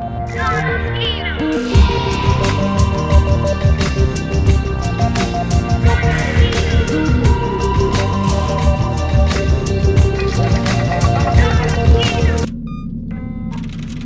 Não,